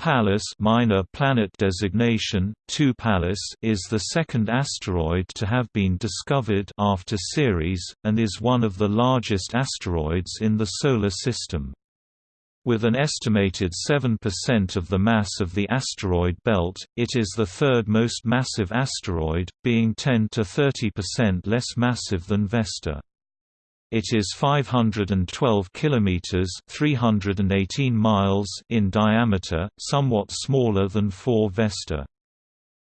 Pallas minor planet designation, 2 Pallas is the second asteroid to have been discovered after Ceres, and is one of the largest asteroids in the Solar System. With an estimated 7% of the mass of the asteroid belt, it is the third most massive asteroid, being 10 to 30% less massive than Vesta. It is 512 kilometers (318 miles) in diameter, somewhat smaller than 4 Vesta.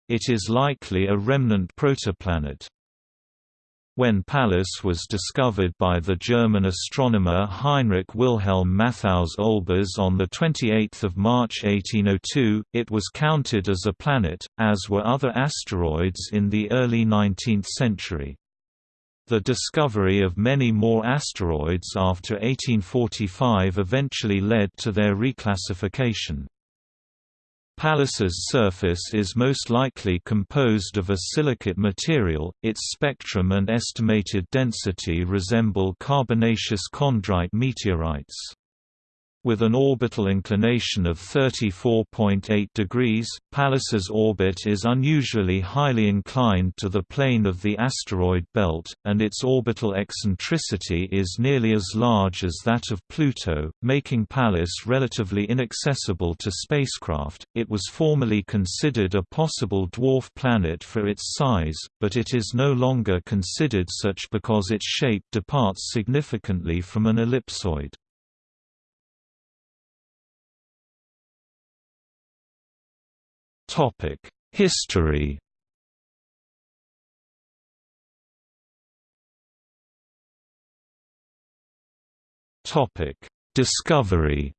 It is likely a remnant protoplanet. When Pallas was discovered by the German astronomer Heinrich Wilhelm Matthaus Olbers on 28 March 1802, it was counted as a planet, as were other asteroids in the early 19th century. The discovery of many more asteroids after 1845 eventually led to their reclassification. Pallas's surface is most likely composed of a silicate material, its spectrum and estimated density resemble carbonaceous chondrite meteorites. With an orbital inclination of 34.8 degrees, Pallas's orbit is unusually highly inclined to the plane of the asteroid belt, and its orbital eccentricity is nearly as large as that of Pluto, making Pallas relatively inaccessible to spacecraft. It was formerly considered a possible dwarf planet for its size, but it is no longer considered such because its shape departs significantly from an ellipsoid. History. Topic Discovery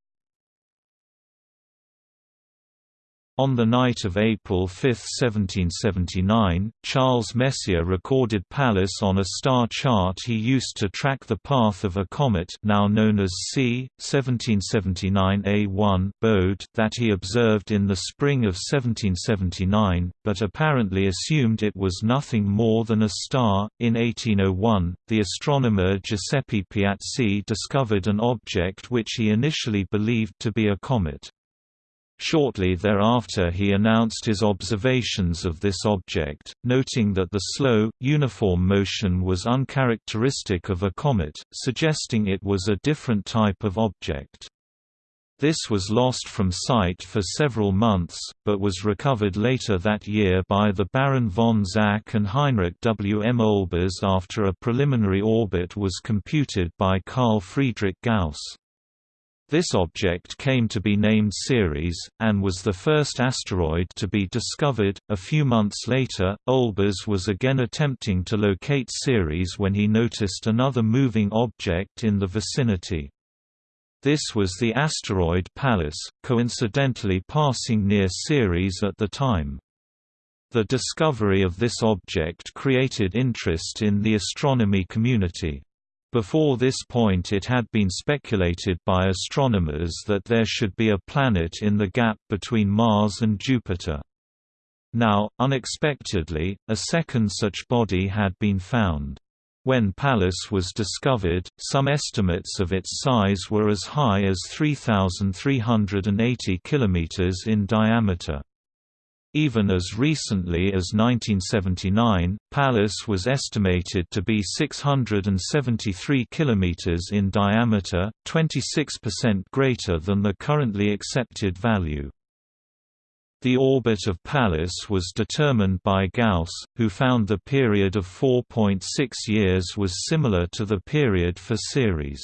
On the night of April 5, 1779, Charles Messier recorded Pallas on a star chart he used to track the path of a comet now known as C. 1779 Bode that he observed in the spring of 1779, but apparently assumed it was nothing more than a star. In 1801, the astronomer Giuseppe Piazzi discovered an object which he initially believed to be a comet. Shortly thereafter he announced his observations of this object, noting that the slow, uniform motion was uncharacteristic of a comet, suggesting it was a different type of object. This was lost from sight for several months, but was recovered later that year by the Baron von Zach and Heinrich W. M. Olbers after a preliminary orbit was computed by Carl Friedrich Gauss. This object came to be named Ceres, and was the first asteroid to be discovered. A few months later, Olbers was again attempting to locate Ceres when he noticed another moving object in the vicinity. This was the asteroid Pallas, coincidentally passing near Ceres at the time. The discovery of this object created interest in the astronomy community. Before this point it had been speculated by astronomers that there should be a planet in the gap between Mars and Jupiter. Now, unexpectedly, a second such body had been found. When Pallas was discovered, some estimates of its size were as high as 3,380 km in diameter. Even as recently as 1979, Pallas was estimated to be 673 km in diameter, 26% greater than the currently accepted value. The orbit of Pallas was determined by Gauss, who found the period of 4.6 years was similar to the period for Ceres.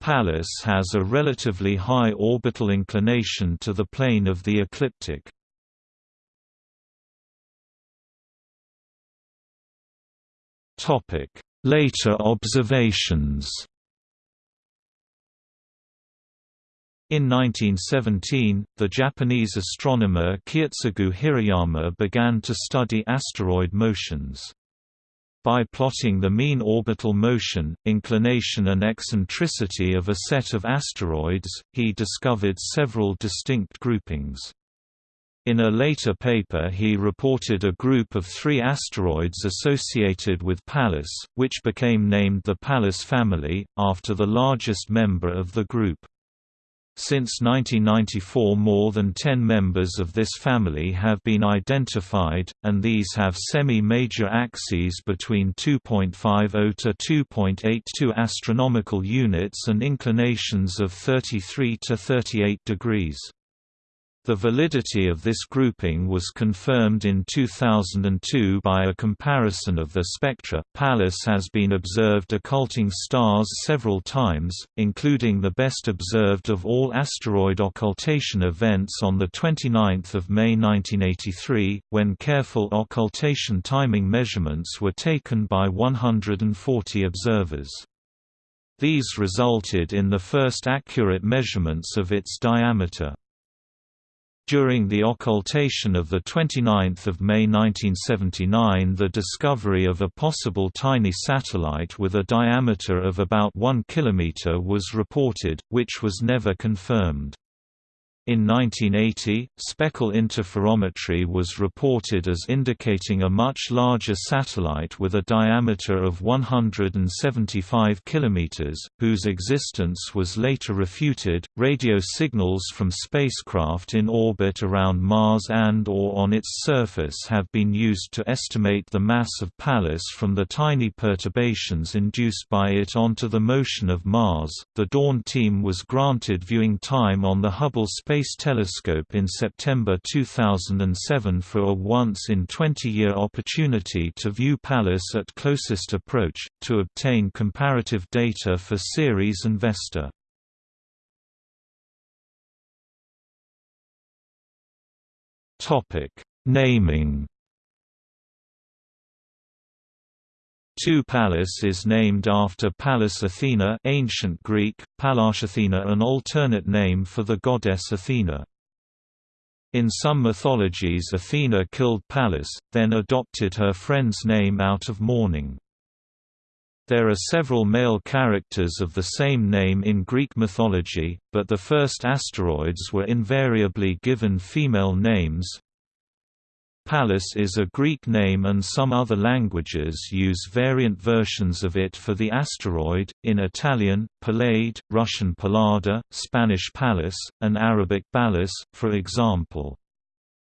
Pallas has a relatively high orbital inclination to the plane of the ecliptic. Later observations In 1917, the Japanese astronomer Kiyotsugu Hirayama began to study asteroid motions. By plotting the mean orbital motion, inclination and eccentricity of a set of asteroids, he discovered several distinct groupings. In a later paper he reported a group of three asteroids associated with Pallas, which became named the Pallas family, after the largest member of the group. Since 1994 more than 10 members of this family have been identified, and these have semi-major axes between 2.50 to 2.82 astronomical units and inclinations of 33 to 38 degrees. The validity of this grouping was confirmed in 2002 by a comparison of the spectra. Pallas has been observed occulting stars several times, including the best observed of all asteroid occultation events on the 29th of May 1983, when careful occultation timing measurements were taken by 140 observers. These resulted in the first accurate measurements of its diameter. During the occultation of 29 May 1979 the discovery of a possible tiny satellite with a diameter of about 1 km was reported, which was never confirmed. In 1980, speckle interferometry was reported as indicating a much larger satellite with a diameter of 175 km, whose existence was later refuted. Radio signals from spacecraft in orbit around Mars and or on its surface have been used to estimate the mass of Pallas from the tiny perturbations induced by it onto the motion of Mars. The Dawn team was granted viewing time on the Hubble Space Space Telescope in September 2007 for a once-in-20-year opportunity to view Pallas at closest approach, to obtain comparative data for Ceres and Vesta. Naming 2 Pallas is named after Pallas Athena ancient Greek, Pallas Athena an alternate name for the goddess Athena. In some mythologies Athena killed Pallas, then adopted her friend's name out of mourning. There are several male characters of the same name in Greek mythology, but the first asteroids were invariably given female names, Pallas is a Greek name and some other languages use variant versions of it for the asteroid, in Italian, Pallade, Russian Pallada, Spanish Pallas, and Arabic Balas, for example.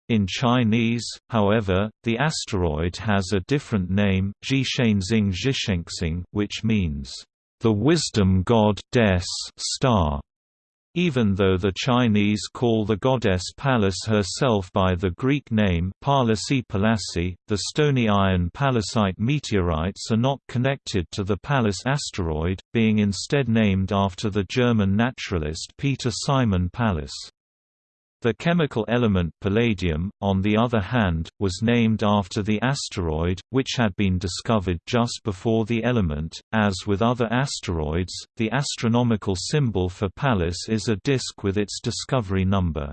In Chinese, however, the asteroid has a different name, which means, the wisdom god des star. Even though the Chinese call the goddess Pallas herself by the Greek name Palasi Palasi, the stony iron pallasite meteorites are not connected to the Pallas asteroid, being instead named after the German naturalist Peter Simon Pallas. The chemical element palladium, on the other hand, was named after the asteroid, which had been discovered just before the element. As with other asteroids, the astronomical symbol for Pallas is a disk with its discovery number.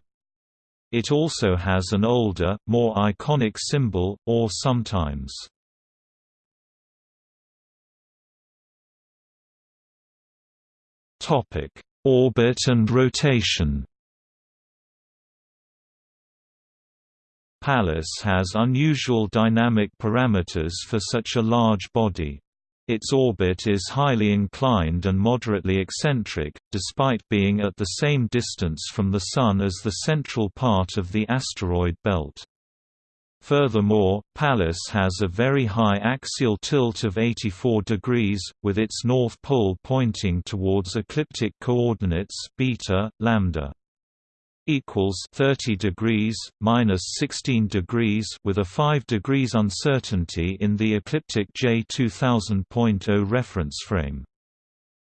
It also has an older, more iconic symbol, or sometimes Orbit and rotation Pallas has unusual dynamic parameters for such a large body. Its orbit is highly inclined and moderately eccentric, despite being at the same distance from the Sun as the central part of the asteroid belt. Furthermore, Pallas has a very high axial tilt of 84 degrees, with its north pole pointing towards ecliptic coordinates beta, lambda equals 30 degrees minus 16 degrees with a 5 degrees uncertainty in the ecliptic J 2000.0 reference frame.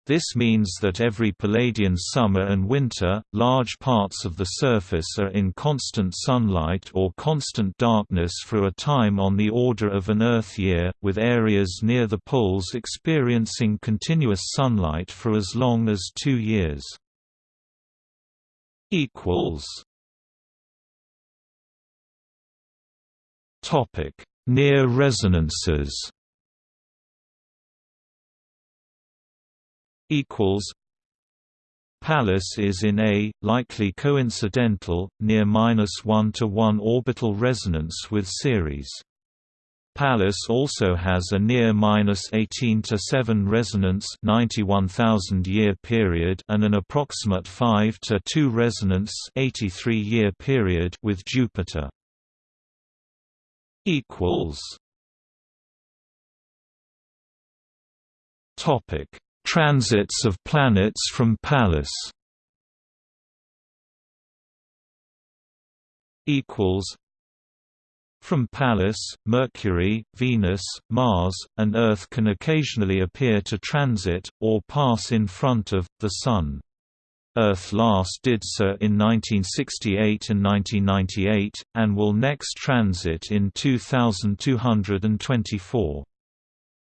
This means that every Palladian summer and winter, large parts of the surface are in constant sunlight or constant darkness for a time on the order of an Earth year, with areas near the poles experiencing continuous sunlight for as long as two years equals Topic: Near resonances. Equals. Pallas is in a likely coincidental near minus one to one orbital resonance with Ceres. Pallas also has a near -18 to 7 resonance 91,000 year period and an approximate 5 to 2 resonance 83 year period with Jupiter. equals Topic: Transits of planets from Pallas. Equals from Pallas, Mercury, Venus, Mars, and Earth can occasionally appear to transit, or pass in front of, the Sun. Earth last did so in 1968 and 1998, and will next transit in 2224.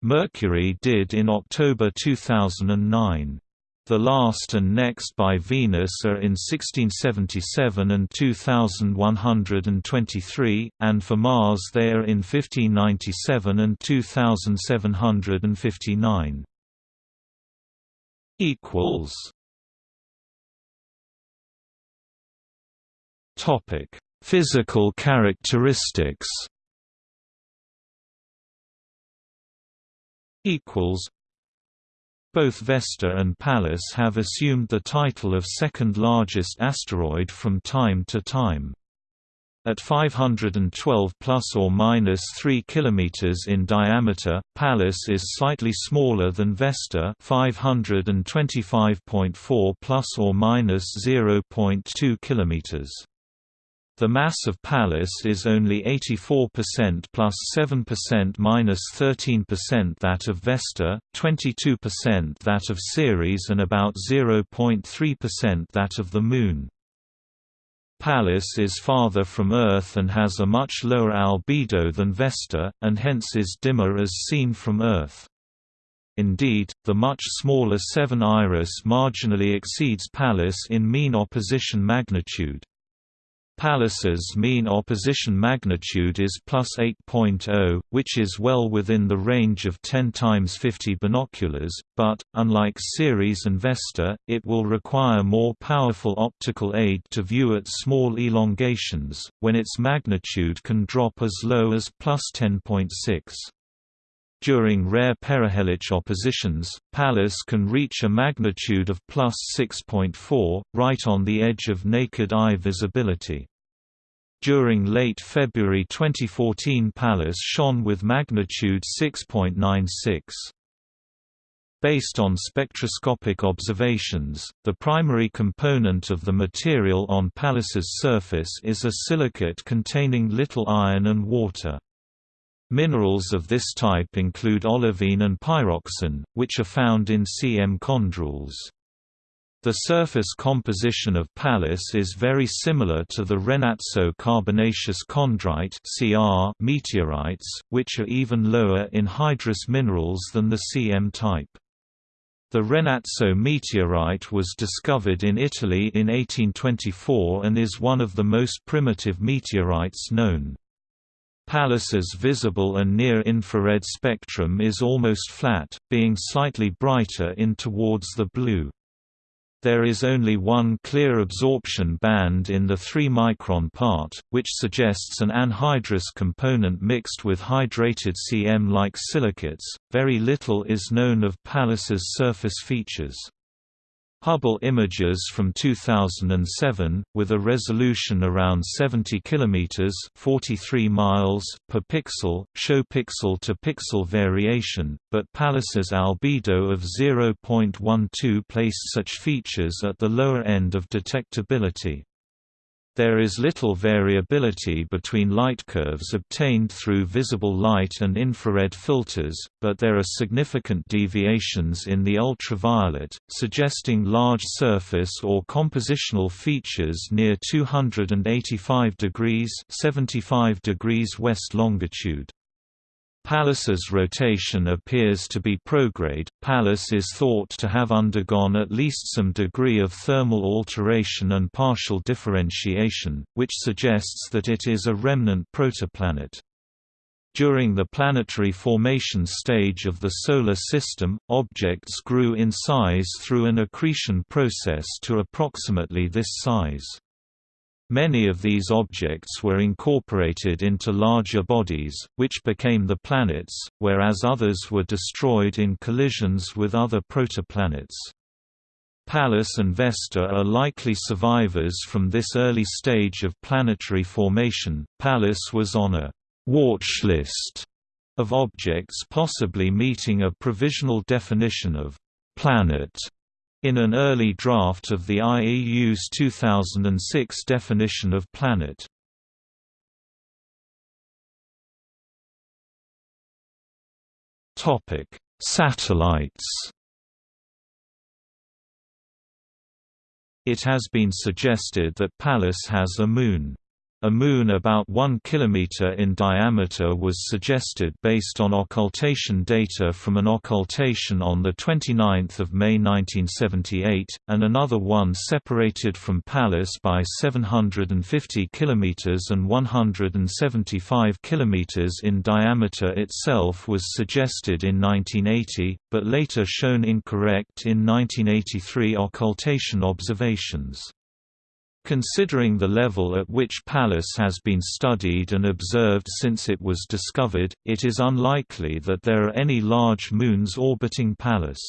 Mercury did in October 2009. The last and next by Venus are in 1677 and 2123, and for Mars they are in 1597 and 2759. Equals. Topic: Physical characteristics. Equals. Both Vesta and Pallas have assumed the title of second largest asteroid from time to time. At 512 plus or minus 3 km in diameter, Pallas is slightly smaller than Vesta 525.4 plus or minus 0.2 km. The mass of Pallas is only 84% plus 7% minus 13% that of Vesta, 22% that of Ceres and about 0.3% that of the Moon. Pallas is farther from Earth and has a much lower albedo than Vesta, and hence is dimmer as seen from Earth. Indeed, the much smaller 7 Iris marginally exceeds Pallas in mean opposition magnitude. Pallas's mean opposition magnitude is plus 8.0, which is well within the range of 10 times 50 binoculars, but, unlike Ceres and Vesta, it will require more powerful optical aid to view at small elongations, when its magnitude can drop as low as plus 10.6. During rare perihelic oppositions, Pallas can reach a magnitude of plus 6.4, right on the edge of naked eye visibility. During late February 2014 Pallas shone with magnitude 6.96. Based on spectroscopic observations, the primary component of the material on Pallas's surface is a silicate containing little iron and water. Minerals of this type include olivine and pyroxene, which are found in CM chondrules. The surface composition of Pallas is very similar to the Renazzo carbonaceous chondrite meteorites, which are even lower in hydrous minerals than the CM type. The Renazzo meteorite was discovered in Italy in 1824 and is one of the most primitive meteorites known. Pallas's visible and near-infrared spectrum is almost flat, being slightly brighter in towards the blue. There is only one clear absorption band in the 3-micron part, which suggests an anhydrous component mixed with hydrated CM-like silicates. Very little is known of Pallas's surface features. Hubble images from 2007, with a resolution around 70 km 43 miles per pixel, show pixel-to-pixel -pixel variation, but Pallas's albedo of 0.12 placed such features at the lower end of detectability. There is little variability between light curves obtained through visible light and infrared filters, but there are significant deviations in the ultraviolet, suggesting large surface or compositional features near 285 degrees 75 degrees west longitude. Pallas's rotation appears to be prograde. Pallas is thought to have undergone at least some degree of thermal alteration and partial differentiation, which suggests that it is a remnant protoplanet. During the planetary formation stage of the Solar System, objects grew in size through an accretion process to approximately this size. Many of these objects were incorporated into larger bodies, which became the planets, whereas others were destroyed in collisions with other protoplanets. Pallas and Vesta are likely survivors from this early stage of planetary formation. Pallas was on a watch list of objects possibly meeting a provisional definition of planet in an early draft of the IAU's 2006 definition of planet. Topic: Satellites. It has been suggested that Pallas has a moon. A moon about 1 km in diameter was suggested based on occultation data from an occultation on 29 May 1978, and another one separated from Pallas by 750 km and 175 km in diameter itself was suggested in 1980, but later shown incorrect in 1983 occultation observations. Considering the level at which Pallas has been studied and observed since it was discovered, it is unlikely that there are any large moons orbiting Pallas.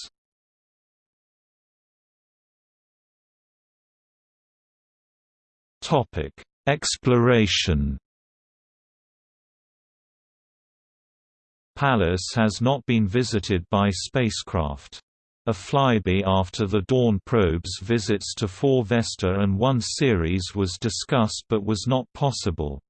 Exploration Pallas has not been visited by spacecraft. A flyby after the Dawn probe's visits to 4 Vesta and 1 Ceres was discussed but was not possible.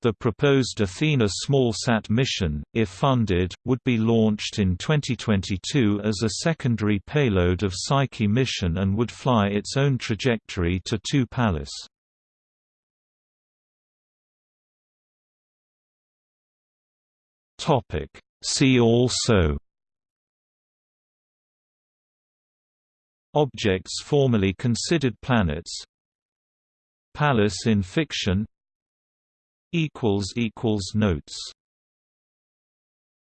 The proposed Athena smallsat mission, if funded, would be launched in 2022 as a secondary payload of Psyche mission and would fly its own trajectory to 2 Pallas. See also Objects formerly considered planets. Pallas in fiction. Notes